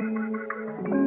Música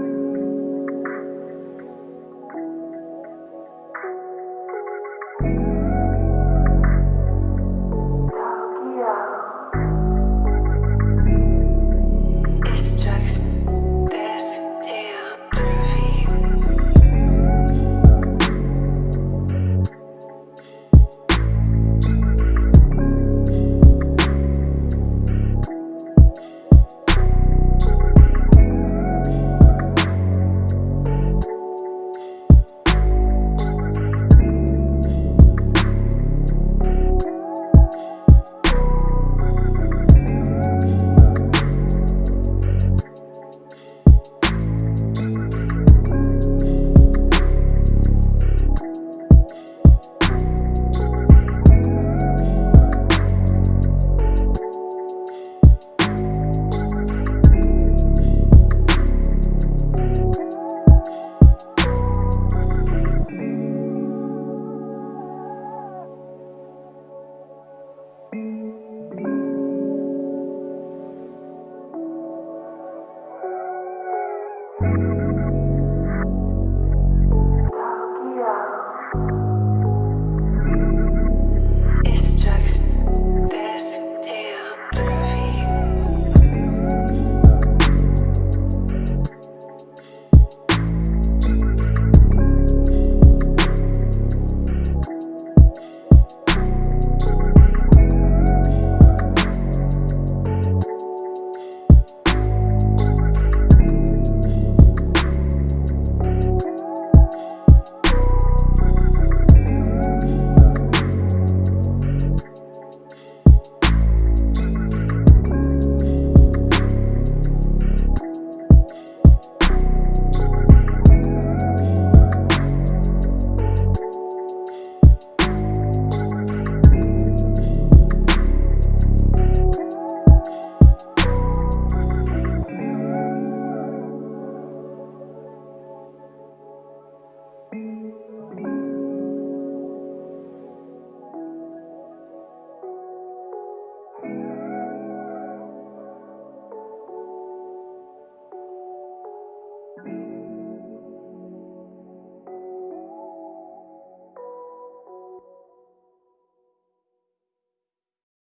thank you